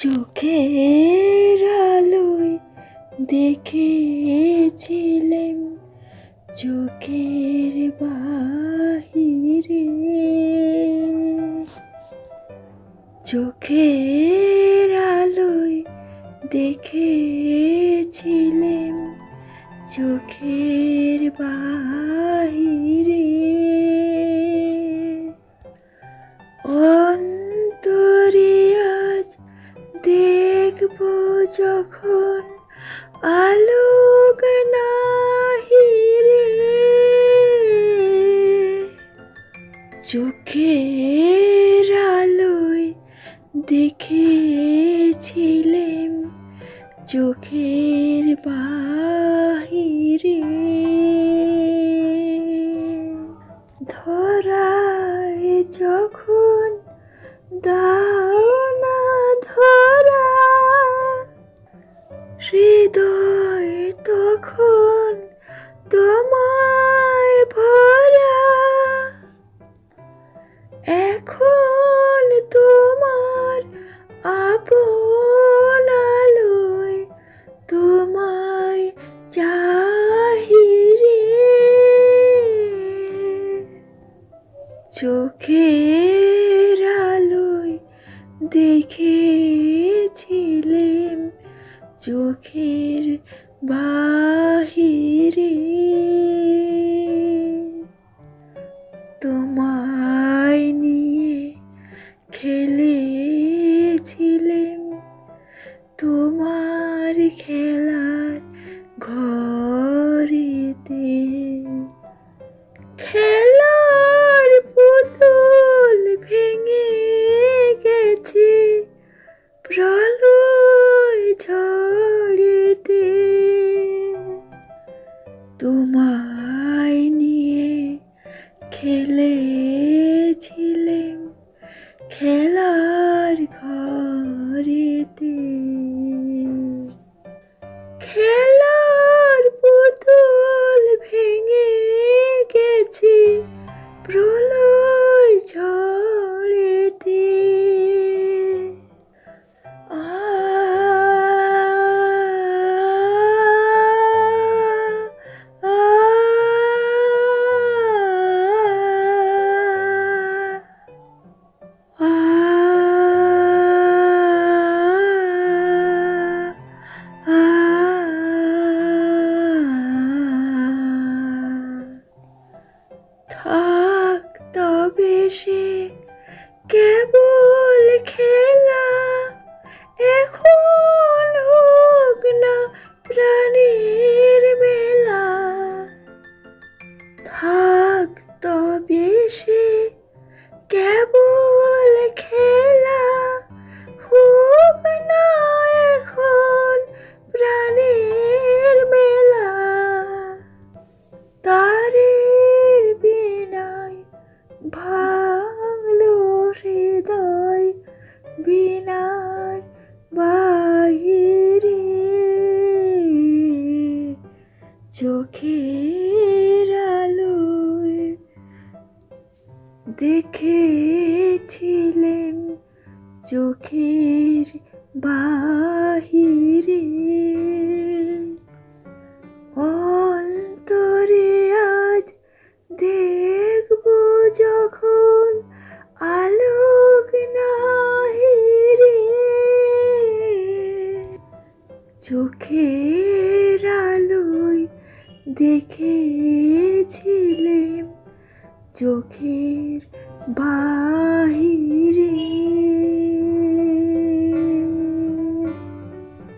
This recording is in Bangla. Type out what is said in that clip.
চোখের আলোয় দেখেছিলেন চোখের বাহিরে। চোখের আলোয় দেখেছিলেন চোখের বাহিরে। যখন আলোক নাহিরে চোখের আলোয় দেখেছিলেন চোখের বাহিরে। ধরায় যখন দাও হৃদয় তখন তোমায় ভরা। এখন তোমার আপন আলোয় তোমায় চাহিরে চোখের আলোয় দেখেছিলেন চোখের বাহিরে। তোমায় নিয়ে খেলেছিলেন তোমার খেলেছিলেন খেলার ঘরেতে কেবল দেখেছিলেন চোখের বাহিরে। অন্তরে আজ দেখব যখন আলোক নাহিরে। চোখের আলোয় দেখেছিলেন চোখের বাহির